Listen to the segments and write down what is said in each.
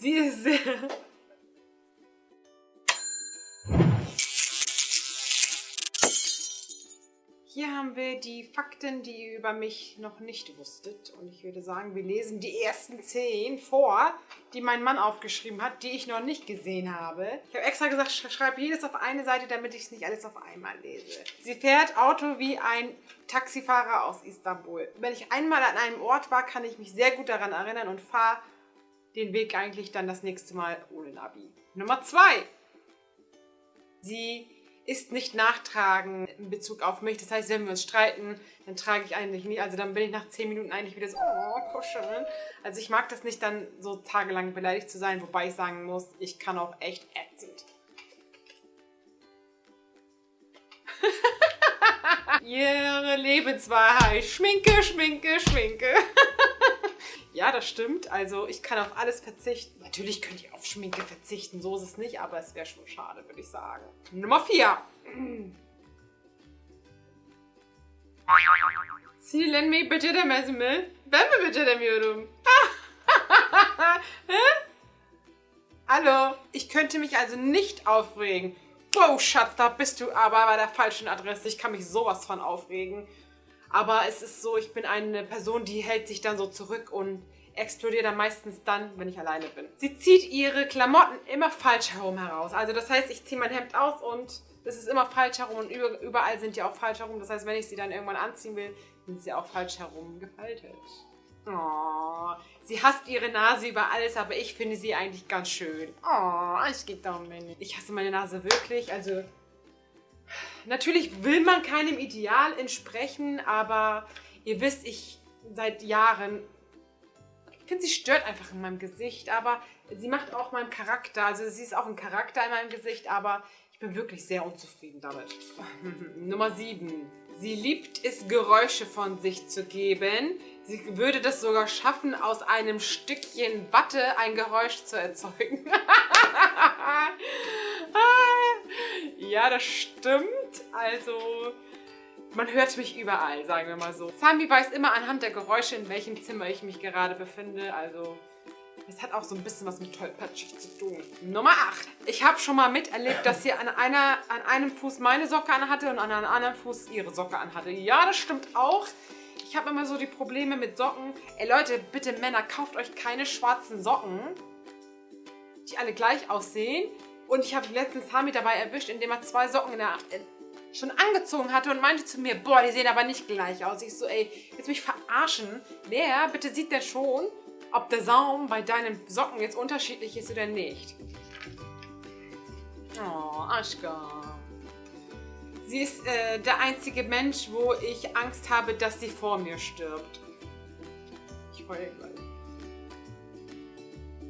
Sie ist sehr... Hier haben wir die Fakten, die ihr über mich noch nicht wusstet. Und ich würde sagen, wir lesen die ersten zehn vor, die mein Mann aufgeschrieben hat, die ich noch nicht gesehen habe. Ich habe extra gesagt, schreibe jedes auf eine Seite, damit ich es nicht alles auf einmal lese. Sie fährt Auto wie ein Taxifahrer aus Istanbul. Wenn ich einmal an einem Ort war, kann ich mich sehr gut daran erinnern und fahre den Weg eigentlich dann das nächste Mal ohne Navi. Nummer zwei. Sie ist nicht nachtragen in Bezug auf mich. Das heißt, wenn wir uns streiten, dann trage ich eigentlich nicht. Also dann bin ich nach 10 Minuten eigentlich wieder so, oh, kuscheln. Also ich mag das nicht dann so tagelang beleidigt zu sein, wobei ich sagen muss, ich kann auch echt ätzend. Ihre Lebenswahrheit. Schminke, Schminke, Schminke. Ja, das stimmt. Also ich kann auf alles verzichten. Natürlich könnt ihr auf Schminke verzichten, so ist es nicht, aber es wäre schon schade, würde ich sagen. Nummer 4. Silen mi beceremez mi? Ben mi beceremiyorum? Hallo? Ich könnte mich also nicht aufregen. Wow, Schatz, da bist du aber bei der falschen Adresse. Ich kann mich sowas von aufregen. Aber es ist so, ich bin eine Person, die hält sich dann so zurück und explodiert dann meistens dann, wenn ich alleine bin. Sie zieht ihre Klamotten immer falsch herum heraus. Also das heißt, ich ziehe mein Hemd aus und es ist immer falsch herum und überall sind die auch falsch herum. Das heißt, wenn ich sie dann irgendwann anziehen will, sind sie auch falsch herum gefaltet. Oh, sie hasst ihre Nase über alles, aber ich finde sie eigentlich ganz schön. Oh, ich geht doch nicht. Ich hasse meine Nase wirklich, also Natürlich will man keinem Ideal entsprechen, aber ihr wisst, ich seit Jahren, ich finde, sie stört einfach in meinem Gesicht, aber sie macht auch meinen Charakter, also sie ist auch ein Charakter in meinem Gesicht, aber ich bin wirklich sehr unzufrieden damit. Nummer 7. Sie liebt es, Geräusche von sich zu geben. Sie würde das sogar schaffen, aus einem Stückchen Watte ein Geräusch zu erzeugen. ja, das stimmt. Also, man hört mich überall, sagen wir mal so. Sami weiß immer anhand der Geräusche, in welchem Zimmer ich mich gerade befinde. Also, es hat auch so ein bisschen was mit tollpatschig zu tun. Nummer 8. Ich habe schon mal miterlebt, dass sie an, einer, an einem Fuß meine Socke anhatte und an einem anderen Fuß ihre Socke anhatte. Ja, das stimmt auch. Ich habe immer so die Probleme mit Socken. Ey Leute, bitte Männer, kauft euch keine schwarzen Socken, die alle gleich aussehen. Und ich habe letztens Sami dabei erwischt, indem er zwei Socken in der, schon angezogen hatte und meinte zu mir, boah, die sehen aber nicht gleich aus. Ich so, ey, jetzt mich verarschen. Wer bitte sieht der schon, ob der Saum bei deinen Socken jetzt unterschiedlich ist oder nicht. Oh, Aschka. Sie ist äh, der einzige Mensch, wo ich Angst habe, dass sie vor mir stirbt. Ich heule gleich.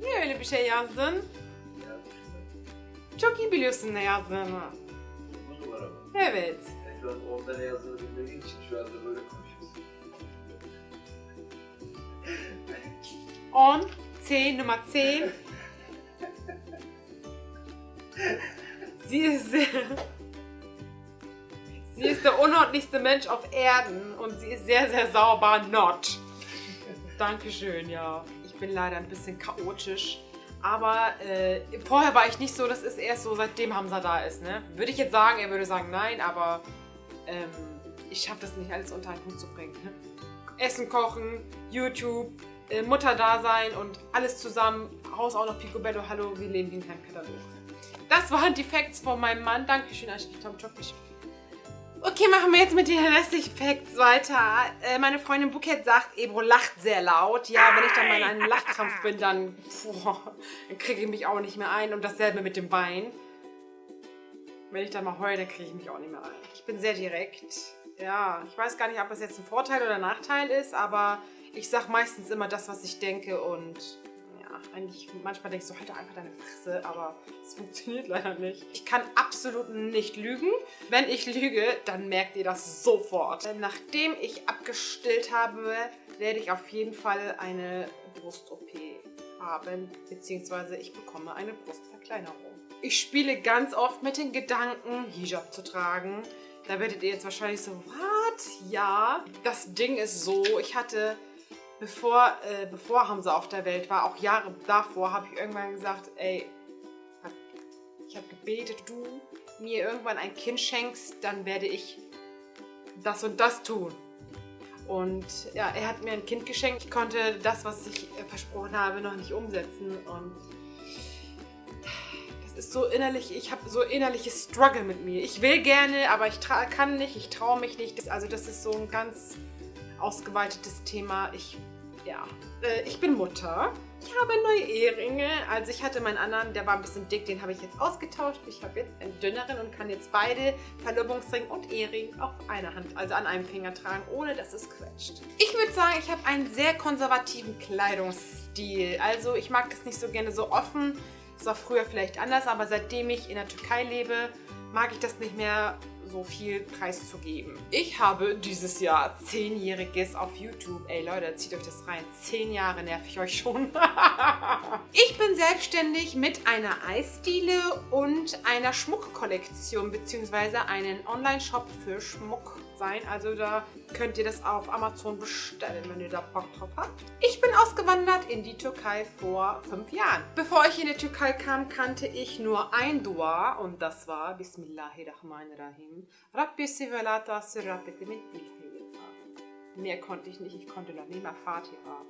Niye öyle bir şey yazdın? Çok iyi biliyorsun ne yazdığını. Evet. Yani şu an onda ne yazdığını bilmediğin için şu anda böyle konuşuyorsun. 10, 10, Nummer 10. Sie ist, sie ist der unordentlichste Mensch auf Erden und sie ist sehr, sehr sauber. Not. Dankeschön, ja. Ich bin leider ein bisschen chaotisch. Aber äh, vorher war ich nicht so, das ist erst so, seitdem Hamza da ist. Ne? Würde ich jetzt sagen, er würde sagen nein, aber ähm, ich schaffe das nicht alles unter einen Hut zu bringen. Ne? Essen kochen, YouTube, äh, Mutter da sein und alles zusammen. Haus auch noch Picobello, hallo, wir leben wie in einem Katalog. Das waren die Facts von meinem Mann. Dankeschön, Tom Chokisch. Okay, machen wir jetzt mit den restlichen Facts weiter. Äh, meine Freundin Buket sagt, Ebro lacht sehr laut. Ja, wenn ich dann mal in einem Lachkrampf bin, dann, dann kriege ich mich auch nicht mehr ein. Und dasselbe mit dem Bein. Wenn ich dann mal heule, dann kriege ich mich auch nicht mehr ein. Ich bin sehr direkt. Ja, ich weiß gar nicht, ob das jetzt ein Vorteil oder ein Nachteil ist, aber ich sage meistens immer das, was ich denke und eigentlich manchmal denkst du, halt einfach deine Fresse, aber es funktioniert leider nicht. Ich kann absolut nicht lügen. Wenn ich lüge, dann merkt ihr das sofort. Nachdem ich abgestillt habe, werde ich auf jeden Fall eine Brust-OP haben, beziehungsweise ich bekomme eine Brustverkleinerung. Ich spiele ganz oft mit den Gedanken, Hijab zu tragen. Da werdet ihr jetzt wahrscheinlich so, was? Ja. Das Ding ist so, ich hatte bevor, äh, bevor Hamza auf der Welt war, auch Jahre davor, habe ich irgendwann gesagt, ey, ich habe gebetet, du mir irgendwann ein Kind schenkst, dann werde ich das und das tun. Und ja, er hat mir ein Kind geschenkt. Ich konnte das, was ich äh, versprochen habe, noch nicht umsetzen. Und das ist so innerlich, ich habe so innerliches Struggle mit mir. Ich will gerne, aber ich kann nicht, ich traue mich nicht. Also das ist so ein ganz ausgeweitetes Thema. Ich, ja, äh, ich bin Mutter. Ich habe neue Eheringe. Also ich hatte meinen anderen, der war ein bisschen dick, den habe ich jetzt ausgetauscht. Ich habe jetzt einen dünneren und kann jetzt beide Verlobungsring und Ehering auf einer Hand, also an einem Finger tragen, ohne dass es quetscht. Ich würde sagen, ich habe einen sehr konservativen Kleidungsstil. Also ich mag das nicht so gerne so offen. Das war früher vielleicht anders, aber seitdem ich in der Türkei lebe, mag ich das nicht mehr so viel preiszugeben. Ich habe dieses Jahr zehnjähriges auf YouTube. Ey Leute, zieht euch das rein. Zehn Jahre nerv ich euch schon. ich bin selbstständig mit einer Eisdiele und einer Schmuckkollektion beziehungsweise einen Online-Shop für Schmuck sein. Also da könnt ihr das auf Amazon bestellen, wenn ihr da Bock drauf habt. Ich bin ausgewandert in die Türkei vor fünf Jahren. Bevor ich in die Türkei kam, kannte ich nur ein Dua und das war Bismillahirrahmanirrahim. Rabbi mit Mehr konnte ich nicht, ich konnte noch nicht mal Fatiha.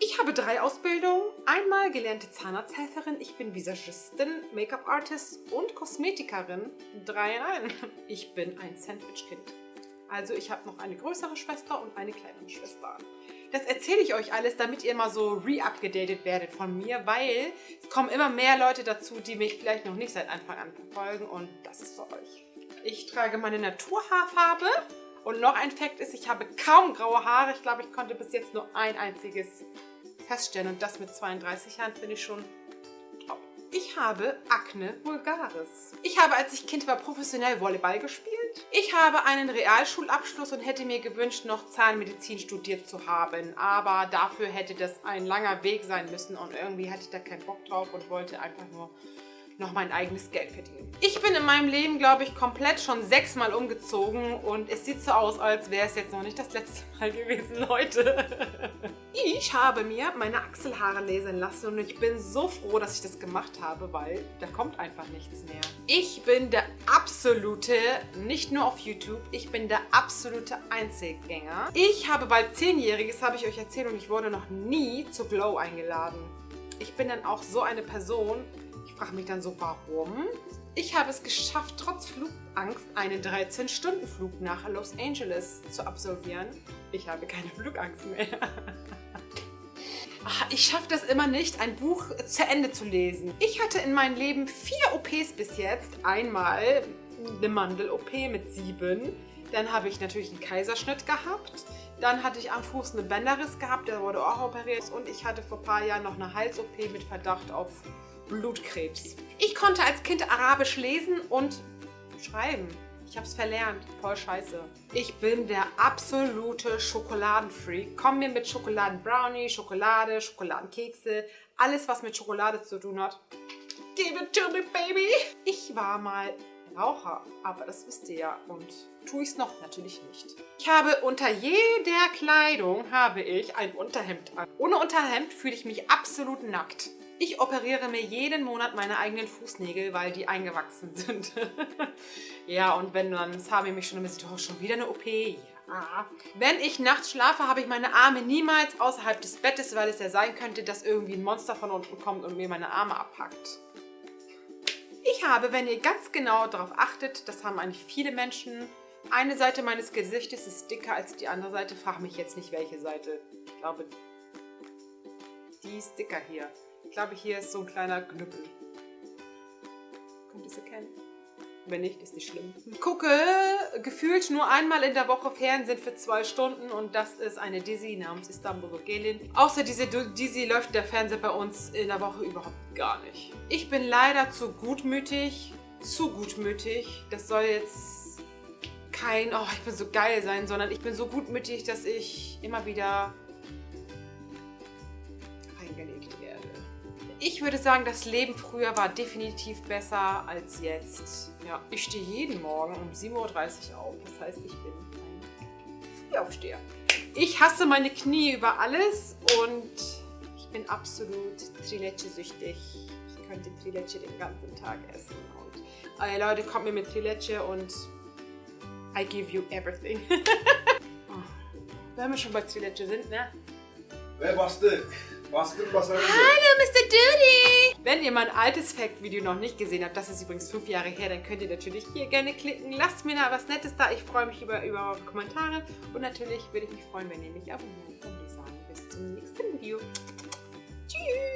Ich habe drei Ausbildungen. Einmal gelernte Zahnarzthelferin, ich bin Visagistin, Make-up-Artist und Kosmetikerin. Drei in einem. Ich bin ein Sandwich-Kind. Also ich habe noch eine größere Schwester und eine kleinere Schwester. Das erzähle ich euch alles, damit ihr mal so re-upgedatet werdet von mir, weil es kommen immer mehr Leute dazu, die mich vielleicht noch nicht seit Anfang an verfolgen und das ist für euch. Ich trage meine Naturhaarfarbe und noch ein Fakt ist, ich habe kaum graue Haare. Ich glaube, ich konnte bis jetzt nur ein einziges feststellen und das mit 32 Jahren finde ich schon ich habe Akne vulgaris. Ich habe, als ich Kind war, professionell Volleyball gespielt. Ich habe einen Realschulabschluss und hätte mir gewünscht, noch Zahnmedizin studiert zu haben. Aber dafür hätte das ein langer Weg sein müssen und irgendwie hatte ich da keinen Bock drauf und wollte einfach nur noch mein eigenes Geld verdienen. Ich bin in meinem Leben, glaube ich, komplett schon sechsmal umgezogen und es sieht so aus, als wäre es jetzt noch nicht das letzte Mal gewesen, Leute. Ich habe mir meine Achselhaare lasern lassen und ich bin so froh, dass ich das gemacht habe, weil da kommt einfach nichts mehr. Ich bin der absolute, nicht nur auf YouTube, ich bin der absolute Einzelgänger. Ich habe bald zehnjähriges, habe ich euch erzählt und ich wurde noch nie zu Glow eingeladen. Ich bin dann auch so eine Person, ich frage mich dann so, warum? Ich habe es geschafft, trotz Flugangst einen 13-Stunden-Flug nach Los Angeles zu absolvieren. Ich habe keine Flugangst mehr. Ich schaffe das immer nicht, ein Buch zu Ende zu lesen. Ich hatte in meinem Leben vier OPs bis jetzt. Einmal eine Mandel-OP mit sieben. Dann habe ich natürlich einen Kaiserschnitt gehabt. Dann hatte ich am Fuß eine Bänderriss gehabt, der wurde auch operiert. Und ich hatte vor ein paar Jahren noch eine Hals-OP mit Verdacht auf Blutkrebs. Ich konnte als Kind Arabisch lesen und schreiben. Ich habe es verlernt. Voll scheiße. Ich bin der absolute Schokoladenfreak. Komm mir mit Schokoladenbrownie, Schokolade, Schokoladenkekse, alles was mit Schokolade zu tun hat. Give it to me, baby! Ich war mal Raucher, aber das wisst ihr ja und tue ich es noch natürlich nicht. Ich habe unter jeder Kleidung habe ich ein Unterhemd an. Ohne Unterhemd fühle ich mich absolut nackt. Ich operiere mir jeden Monat meine eigenen Fußnägel, weil die eingewachsen sind. ja, und wenn dann Sami mich schon ein bisschen, oh, schon wieder eine OP. Ja. Wenn ich nachts schlafe, habe ich meine Arme niemals außerhalb des Bettes, weil es ja sein könnte, dass irgendwie ein Monster von unten kommt und mir meine Arme abpackt. Ich habe, wenn ihr ganz genau darauf achtet, das haben eigentlich viele Menschen, eine Seite meines Gesichtes ist dicker als die andere Seite. Frag mich jetzt nicht, welche Seite. Ich glaube, die ist dicker hier. Ich glaube, hier ist so ein kleiner Knüppel. Könnt ihr es erkennen? Wenn nicht, ist nicht schlimm. Gucke gefühlt nur einmal in der Woche Fernsehen für zwei Stunden und das ist eine Dizzy namens Istanbul Gelin. Außer diese Dizzy läuft der Fernseher bei uns in der Woche überhaupt gar nicht. Ich bin leider zu gutmütig, zu gutmütig. Das soll jetzt kein, oh, ich bin so geil sein, sondern ich bin so gutmütig, dass ich immer wieder Ich würde sagen, das Leben früher war definitiv besser als jetzt. Ja, ich stehe jeden Morgen um 7.30 Uhr auf. Das heißt, ich bin ein Frühaufsteher. Ich hasse meine Knie über alles und ich bin absolut Trileche-süchtig. Ich könnte Trileche den ganzen Tag essen. Und äh, Leute, kommt mir mit Trileche und I give you everything. oh. Wenn wir schon bei Trileche sind, ne? Ve Hallo, Mr. Duty! Wenn ihr mein altes Fact-Video noch nicht gesehen habt, das ist übrigens fünf Jahre her, dann könnt ihr natürlich hier gerne klicken. Lasst mir da was Nettes da. Ich freue mich über, über Kommentare. Und natürlich würde ich mich freuen, wenn ihr mich abonniert. Und ich sage bis zum nächsten Video. Tschüss!